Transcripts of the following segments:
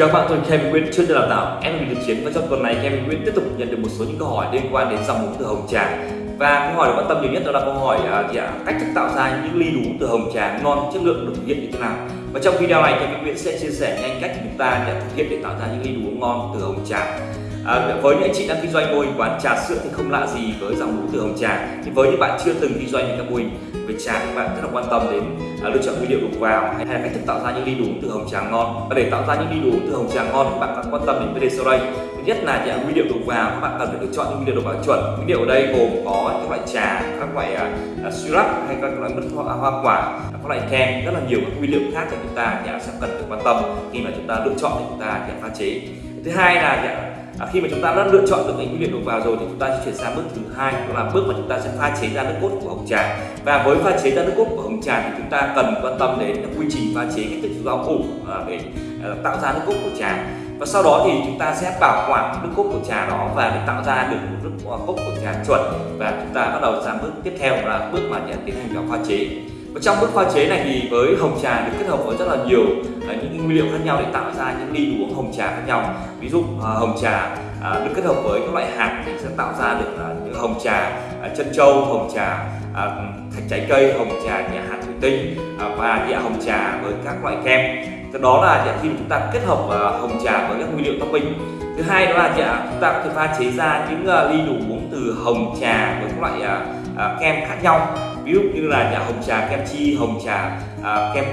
Chào các bạn, tôi là Kevin Nguyễn, chuyên gia đào tạo em thực chiến và trong tuần này Kevin Nguyễn tiếp tục nhận được một số những câu hỏi liên quan đến dòng mục từ hồng trà. Và câu hỏi được quan tâm nhiều nhất đó là câu hỏi uh, gì ạ? cách thức tạo ra những ly đú từ hồng trà ngon chất lượng được thực hiện như thế nào. Và trong video này thì Kevin Nguyễn sẽ chia sẻ nhanh cách chúng ta để thực hiện để tạo ra những ly đú ngon từ hồng trà. À, với những anh chị đang kinh doanh mô hình quán trà sữa thì không lạ gì với dòng đú từ hồng trà. thì với những bạn chưa từng kinh doanh những các mô hình về trà thì bạn rất là quan tâm đến à, lựa chọn nguyên liệu đầu vào hay là cách thức tạo ra những ly đú từ hồng trà ngon. Và để tạo ra những ly đú từ hồng trà ngon thì bạn cần quan tâm đến video sau đây. Thứ nhất là những nguyên liệu đầu vào các bạn cần phải lựa chọn những nguyên liệu đầu vào chuẩn. Nguyên liệu ở đây gồm có các loại trà, các loại uh, syrup hay các loại mứt hoa, à, hoa quả, các loại kem, rất là nhiều các nguyên liệu khác thì chúng ta nhà sẽ cần phải quan tâm khi mà chúng ta lựa chọn để chúng ta pha chế. Thứ hai là à, khi mà chúng ta đã lựa chọn được những nguyên liệu đầu vào rồi thì chúng ta sẽ chuyển sang bước thứ hai đó là bước mà chúng ta sẽ pha chế ra nước cốt của hồng trà và với pha chế ra nước cốt của hồng trà thì chúng ta cần quan tâm đến quy trình pha chế cái thức rau củ để tạo ra nước cốt của trà và sau đó thì chúng ta sẽ bảo quản nước cốt của trà đó và để tạo ra được một nước cốt của trà chuẩn. Và chúng ta bắt đầu sang bước tiếp theo là bước mà tiến hành vào pha chế. Và trong bước pha chế này thì với hồng trà được kết hợp với rất là nhiều à, những nguyên liệu khác nhau để tạo ra những ly uống hồng trà khác nhau. Ví dụ à, hồng trà à, được kết hợp với các loại hạt thì sẽ tạo ra được những hồng trà chân trâu hồng trà uh, thạch trái cây hồng trà nhà hạt thủy tinh à, và địa hồng trà với các loại kem. Đó là khi chúng ta kết hợp uh, hồng trà với các nguyên liệu topping. Thứ hai đó là chúng ta có thể pha chế ra những uh, ly đồ uống từ hồng trà với các loại uh, uh, kem khác nhau. Ví dụ như là nhà hồng trà kem chi hồng trà kem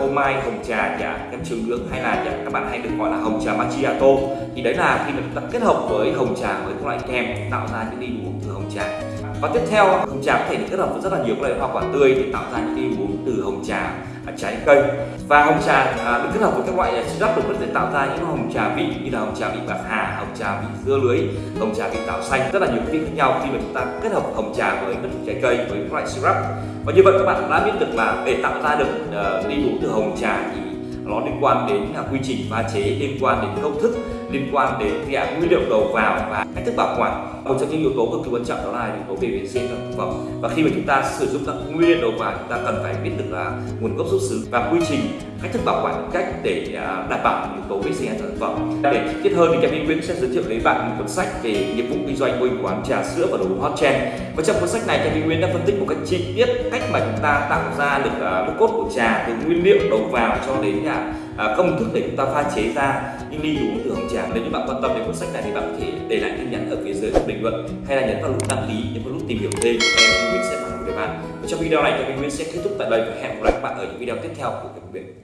phô mai hồng trà nhà kem trường nướng hay là nhà, các bạn hay được gọi là hồng trà macchiato. Thì đấy là khi mà chúng ta kết hợp với hồng trà với các loại kem tạo ra những ly uống từ hồng trà và tiếp theo hồng trà có thể được kết hợp với rất là nhiều các loại hoa quả tươi để tạo ra những cái uống từ hồng trà à, trái cây. Và hồng trà à, được kết hợp với các loại à, syrup được để tạo ra những hồng trà vị như là hồng trà vị bạc hà hồng trà vị dưa lưới hồng trà vị táo xanh rất là nhiều vị khác nhau khi mà chúng ta kết hợp hồng trà với các trái cây với các loại syrup. Và như vậy các bạn đã biết được là để tạo ra được uh, ly uống từ hồng trà thì nó liên quan đến à, quy trình pha chế liên quan đến công thức liên quan đến dạng nguyên liệu đầu vào và cách thức bảo quản. Một trong những yếu tố cực kỳ quan trọng đó là yếu tố về vệ sinh thực phẩm và khi mà chúng ta sử dụng các nguyên liệu đầu vào chúng ta cần phải biết được là nguồn gốc xuất xứ và quy trình cách thức bảo quản cách để à, đảm bảo yếu tố vệ sinh an toàn thực phẩm để chi tiết hơn thì Kevin Nguyễn sẽ giới thiệu đến bạn một cuốn sách về nghiệp vụ kinh doanh mô hình quán trà sữa và đồ uống hot trend. Và trong cuốn sách này Kevin Nguyễn đã phân tích một cách chi tiết cách mà chúng ta tạo ra được à, uh, nước cốt của trà từ nguyên liệu đầu vào cho đến à, À, công thức để chúng ta pha chế ra. Những ly uống từ hồng trà nếu như bạn quan tâm đến cuốn sách này thì bạn có thể để lại tin nhắn ở phía dưới bình luận, hay là nhấn vào nút đăng ký nhấn vào nút tìm hiểu thêm. Em Nguyễn sẽ phản hồi với bạn. Và trong video này thì Nguyễn sẽ kết thúc tại đây và hẹn gặp lại các bạn ở những video tiếp theo của Kênh Nguyễn